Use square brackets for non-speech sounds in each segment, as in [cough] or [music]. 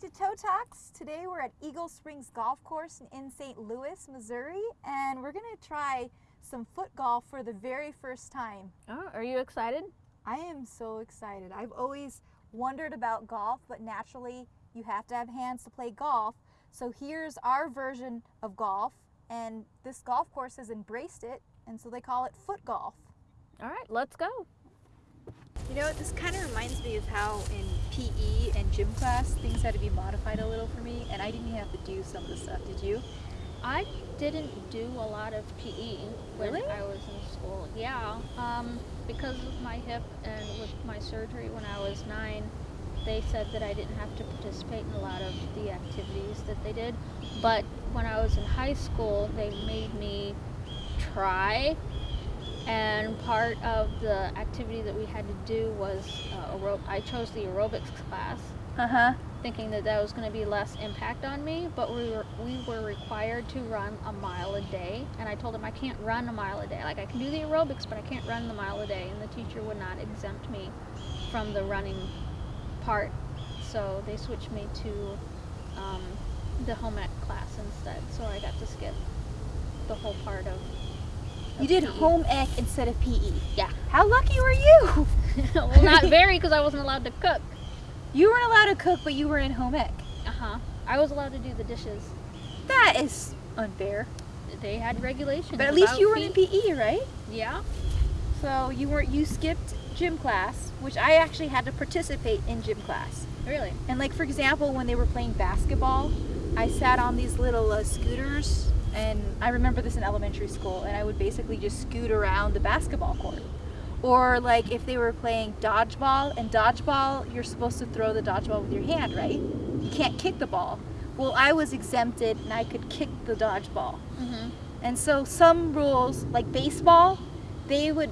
back to Toe Talks. Today we're at Eagle Springs Golf Course in St. Louis, Missouri, and we're gonna try some foot golf for the very first time. Oh, are you excited? I am so excited. I've always wondered about golf, but naturally you have to have hands to play golf. So here's our version of golf, and this golf course has embraced it, and so they call it foot golf. All right, let's go. You know, this kind of reminds me of how in PE and gym class things had to be modified a little for me, and I didn't have to do some of the stuff. Did you? I didn't do a lot of PE when Really? I was in school. Yeah, um, because of my hip and with my surgery when I was nine, they said that I didn't have to participate in a lot of the activities that they did. But when I was in high school, they made me try. And part of the activity that we had to do was uh, aerob- I chose the aerobics class. Uh huh. thinking that that was going to be less impact on me, but we were we were required to run a mile a day, and I told him I can't run a mile a day. Like I can do the aerobics, but I can't run the mile a day, and the teacher would not exempt me from the running part, so they switched me to um, the home ec class instead. So I got to skip the whole part of. You did home ec instead of PE. Yeah. How lucky were you? [laughs] well, not very, because I wasn't allowed to cook. You weren't allowed to cook, but you were in home ec. Uh huh. I was allowed to do the dishes. That is unfair. They had regulations. But at least you were in. PE, right? Yeah. So you weren't. You skipped gym class, which I actually had to participate in gym class. Really. And like for example, when they were playing basketball, I sat on these little uh, scooters, and I remember this in elementary school, and I would basically just scoot around the basketball court. Or like if they were playing dodgeball, and dodgeball, you're supposed to throw the dodgeball with your hand, right? You can't kick the ball. Well, I was exempted, and I could kick the dodgeball. Mm-hmm. And so some rules, like baseball, they would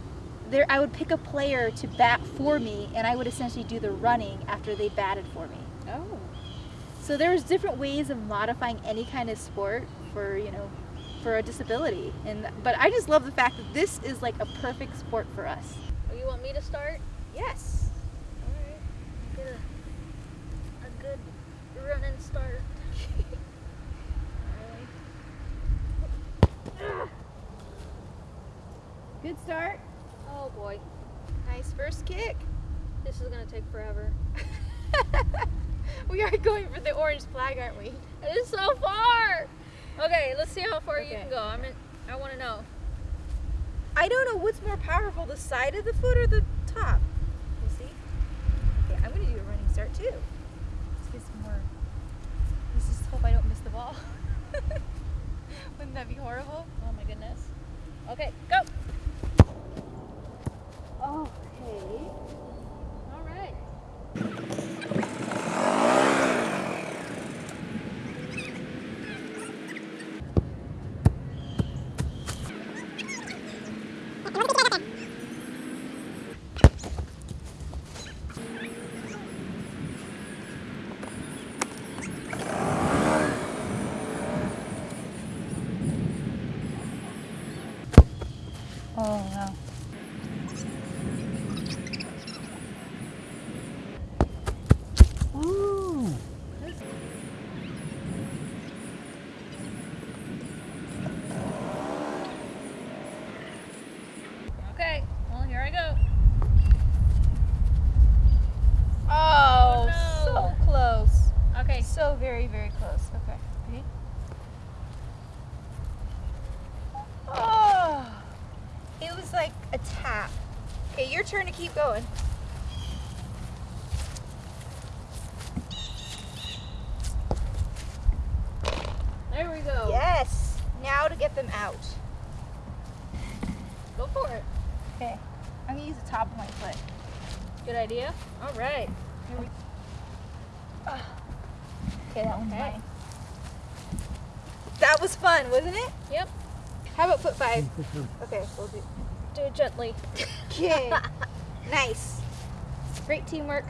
there I would pick a player to bat for me and I would essentially do the running after they batted for me. Oh. So there was different ways of modifying any kind of sport for, you know, for a disability. And but I just love the fact that this is like a perfect sport for us. Oh, you want me to start? Yes. Alright. Get a, a good running start. [laughs] Good start. oh boy. Nice first kick. This is gonna take forever. [laughs] we are going for the orange flag, aren't we? It is so far! Okay, let's see how far you can go. I'm in, I wanna know. I don't know what's more powerful, the side of the foot or the top. We'll see. Okay, I'm gonna do a running start too. Let's get some more. Let's just hope I don't miss the ball. [laughs] Wouldn't that be horrible? Oh my goodness. Okay, go! Okay. Alright. Oh no. Ooh. Okay, well here I go. Oh, no. so close. Okay, So very, close. Okay. Ready? Oh, it was like a tap. Okay, your turn to keep going. there we go. Yes. Now to get them out. Go for it. Okay. I'm gonna use the top of my foot. Good idea. Alright. Here we. Ah. Okay, that one's Okay. mine. That was fun, wasn't it? Yep. How about foot five? [laughs] Okay, we'll do. Do it gently. Okay. [laughs] nice. Great teamwork.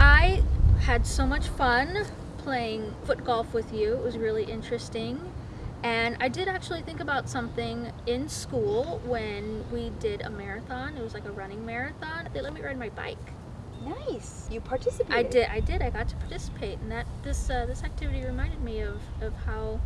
I had so much fun playing foot golf with you. It was really interesting. And I did actually think about something in school when we did a marathon. It was like a running marathon. They let me ride my bike. Nice. You participated. I did. I did. I got to participate, and that this uh, this activity reminded me of, of how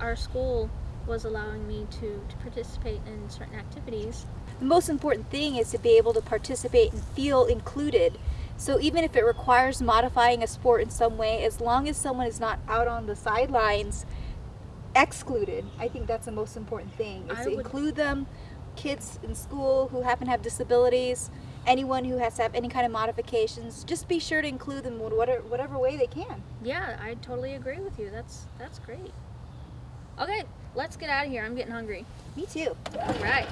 our school was allowing me to, to participate in certain activities. The most important thing is to be able to participate and feel included. So even if it requires modifying a sport in some way, as long as someone is not out on the sidelines excluded, I think that's the most important thing. Is I to would- include them, kids in school who happen to have disabilities, anyone who has to have any kind of modifications, just be sure to include them in whatever, whatever way they can. Yeah, I totally agree with you. That's that's great. Okay, let's get out of here. I'm getting hungry. Me too. All right.